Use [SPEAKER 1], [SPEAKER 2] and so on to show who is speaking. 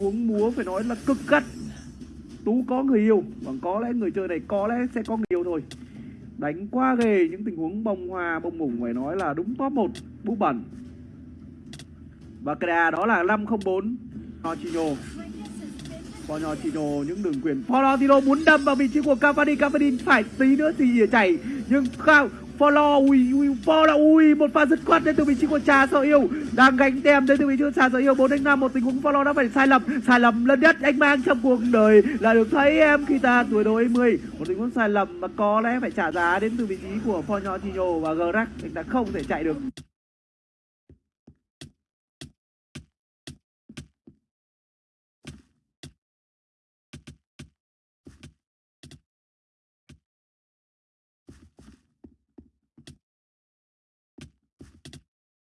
[SPEAKER 1] uống múa phải nói là cực gắt. Tú có người yêu và có lẽ người chơi này có lẽ sẽ có người yêu thôi. Đánh qua ghề những tình huống bông hoa, bông mủng phải nói là đúng top 1 bút bẩn. Và cái đà đó là 504 Chino Ponyo Chino những đường quyền. Florentino muốn đâm vào vị trí của Cavani. Cavani phải tí nữa thì chảy. Nhưng không Follow, ui ui, follow, ui, một pha dứt khoát đến từ vị trí của trà sợ yêu. Đang gánh tem đến từ vị trí của trà sợ yêu, bốn đánh năm một tình huống follow đã phải sai lầm. Sai lầm lớn nhất, anh mang trong cuộc đời là được thấy em khi ta tuổi đôi 10 một tình huống sai lầm mà có lẽ phải trả giá đến từ vị trí của Fonyo Chino và Grack anh ta không thể chạy được.